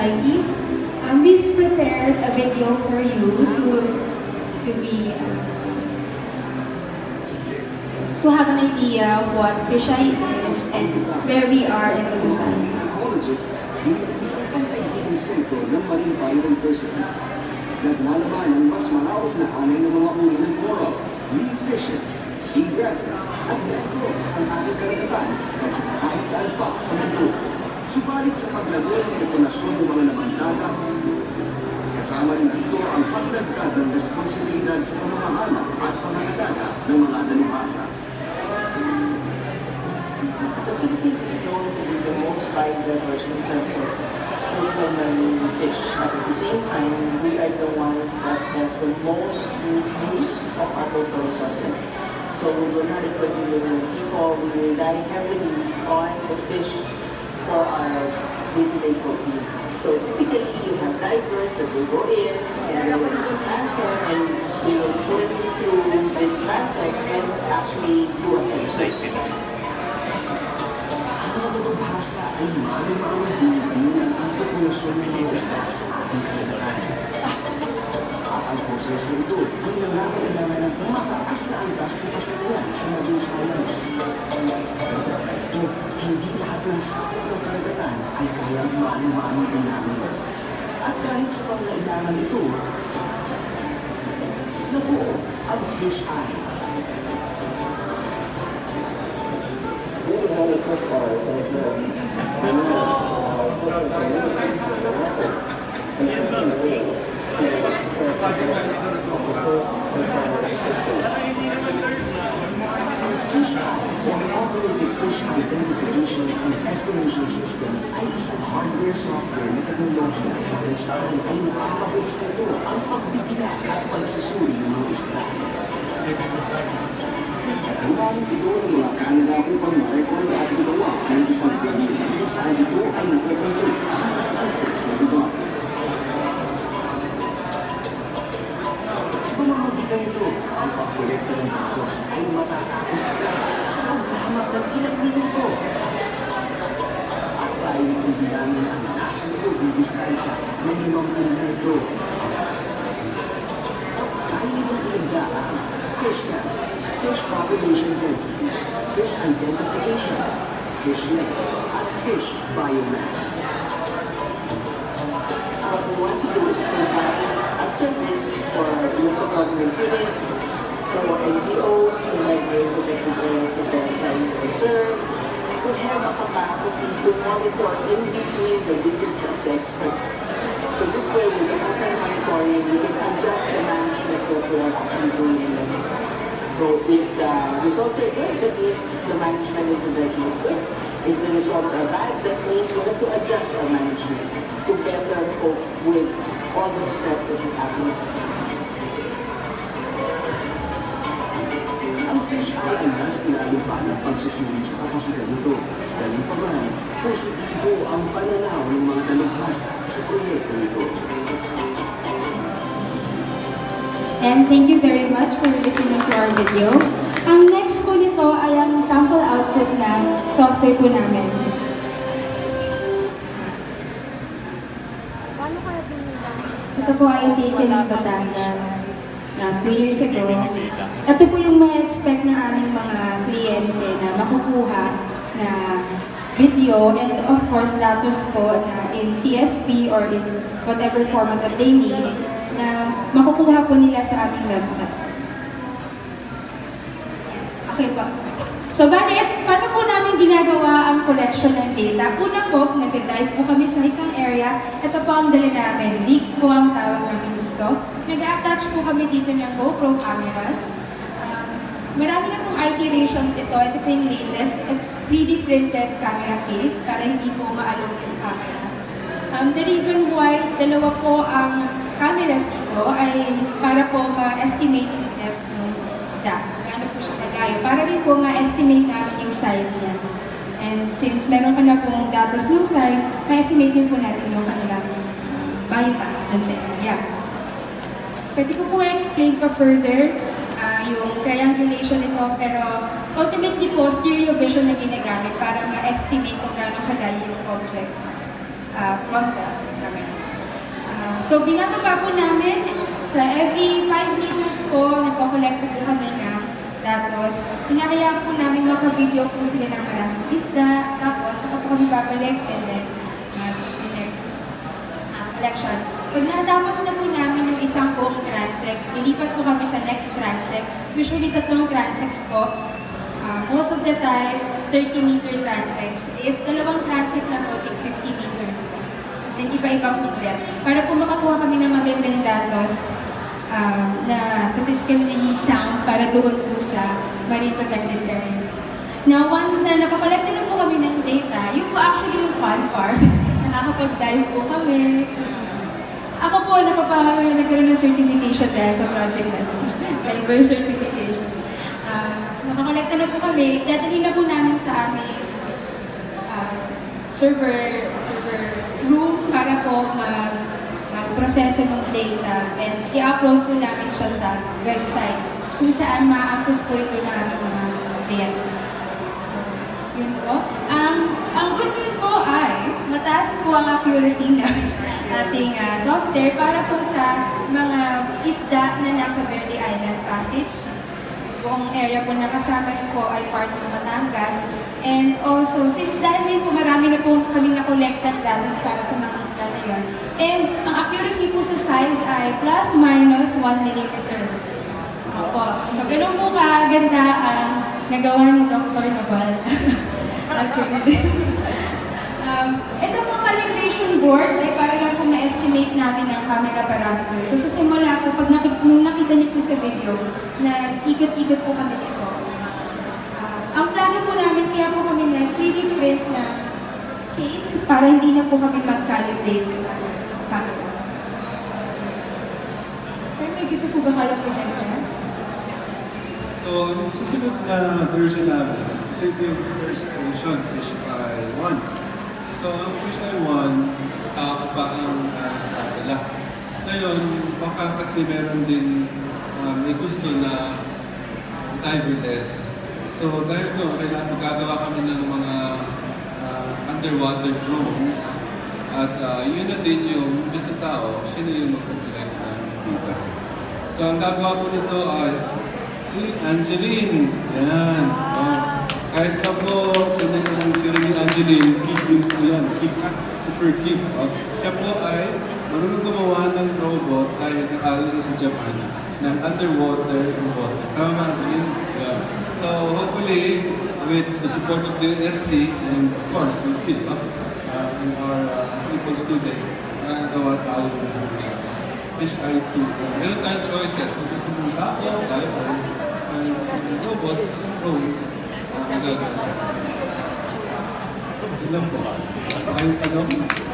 Society. Um, we've prepared a video for you to, to be um, to have an idea of what fisheye is and where we are in the society. Ecologist bilang isang pangkaibigang sentro ng Marine Biodiversity. Naglalaman ang mas malawak na hanay ng mga uri ng coral, reef fishes, seagrasses, mangroves. Subalit sa paglago ng populasyon ng mga laman dagat, kasama rin dito ang pagdagdag ng responsibilidad sa pamamahala at pangangalaga ng mga dalubhasa. The Philippines is known to be the most biodiverse in terms of coastal marine fish. But at the same time, we are the ones that have the most use of our coastal resources. So we do not equate with people. We rely heavily on the fish day-to-day protein. So typically, you have divers that will go in and they will do transect and they will swim through this transect and actually do a census. Ang ay mano-manong binibilang ang populasyon ng mga sa ating karagatan. Proseso ito ay nangangailangan ng mataas na antas na kasanayan sa marine science. Pagkat ito, hindi lahat ng sakop ng karagatan ay kayang mano-manong bilangin. At kahit sa pangailangan ito, nabuo ang fish eye. Ang fish fish identification and estimation system ay isang hardware software na teknolohiya na kung saan ay napapabilis nito ang pagbibila at pagsusuri ng mga isda. Gumamit ito ng mga kamera upang ma-record at gumawa ng isang video saan ito ay nag-convert pamamagitan nito, ang pagkolekta ng datos ay matatapos agad sa paglamat ng ilang minuto. At tayo nitong bilangin ang nasa loob ng distansya na 50 metro. Kaya nitong ilagda ang fish count, fish population density, fish identification, fish length, at fish biomass. what we want to do is provide a service for government units, for NGOs who like the protected areas that they're trying to have a capacity to monitor in between the visits of the experts. So this way, with the constant monitoring, we can adjust the management that we are actually doing in the So if the results are good, that means the management in the direction is good. If the results are bad, that means we have to adjust our management to better cope with all the stress that is happening. Ay mas ilalim pa ng pagsusuri sa kapasidad nito. Gayunpaman, positibo ang pananaw ng mga dalubhasa sa proyekto nito. And thank you very much for listening to our video. Ang next po nito ay ang sample output ng software po namin. Ito po ay taken ng Batangas na 2 years ago. Ito po yung mga expect ng aming mga kliyente na makukuha na video and of course datos po na in CSV or in whatever format that they need na makukuha po nila sa aming website. Okay po. So, bakit? Paano po namin ginagawa ang collection ng data? Una po, nag-dive po kami sa isang area. Ito po ang dala namin. Leak po ang tawag namin dito. Nag-attach po kami dito ng GoPro cameras. Marami na pong iterations ito. Ito po yung latest. At 3D printed camera case para hindi po maalog yung camera. Um, the reason why dalawa po ang cameras dito ay para po ma-estimate yung depth ng isda. Gaano po siya kalayo. Para rin po ma-estimate namin yung size niya. And since meron ka na pong datos ng size, ma-estimate din po natin yung kanilang biomass dun sa area. Pwede ko po explain pa further yung triangulation nito, pero ultimately po, stereo vision na ginagamit para ma-estimate kung gaano kalayo yung object. uh, from the camera. Uh, so binababa po namin sa every 5 meters po, nagko-collect po kami ng datos. Hinahayaan po namin makavideo po sila ng maraming isda, tapos saka po kami babalik and then uh, collection. Pag natapos na po namin yung isang buong transect, lilipat po kami sa next transect. Usually tatlong transects po. Uh, most of the time, 30 meter transects. If dalawang transect na po, take 50 meters po. Then iba-iba po depth. Para po makakuha kami ng magandang datos uh, na statistically sound para doon po sa marine protected area. Now, once na nakakolekta na po kami ng data, yun po actually yung fun part. Nakakapag-dive po kami. Nakapag nagkaroon ng certification dahil sa project na to. Diver certification. Um, nakakolekta na po kami. Dadalhin na po namin sa aming uh, server server room para po mag magproseso ng data and i-upload po namin siya sa website kung saan ma-access po ito ng aming mga kliyente. So, yun po. Ang ang good news po ay mataas po ang accuracy ng ating ah, software para po sa mga isda na nasa Verde Island Passage. Buong area po nakasama rin po ay part ng Batangas. And also, since dahil din po marami na po kaming na-collected datos para sa mga isda na yun. And ang accuracy po sa size ay plus minus 1 millimeter. Opo. So, ganun po kaganda ang nagawa ni Dr. Nabal. Actually. um, ito po calibration board ma-estimate namin ang camera parameters. So, sa simula po, pag nakita, nung nakita niyo po sa video, na ikot-ikot po kami nito. Ah, ang plano po namin, kaya po kami na 3D print na case para hindi na po kami mag-calibrate ng cameras. Sir, may gusto po ba kayo pinagdan? So, ang susunod na version namin, kasi yung first version, Fish Eye 1. So, ang Fish Eye 1, tao pa ang uh, nila. Ngayon, baka kasi meron din uh, may gusto na diverless. So, dahil doon, kailangan magagawa kami ng mga uh, underwater drones. At uh, yun na din yung gusto tao, siya na yung mag-collect ng. So, ang gagawa po nito ay Si Angeline. Yan. Oh. Kahit ka po, kanya ni Angeline, din po yan. Keep, super keep. Oh. Siya po ay marunong gumawa ng robot dahil nakalo siya sa Japan ng underwater robot. Tama ba? Yeah. So, hopefully, with the support of the SD and of course, with PIP, uh, and our uh, people students, nakagawa tayo ng uh, Fish Eye 2. Meron tayong choices. Kung gusto mong tao, diver, ang robot, drones, magagawa. Lang po. Ay, ano?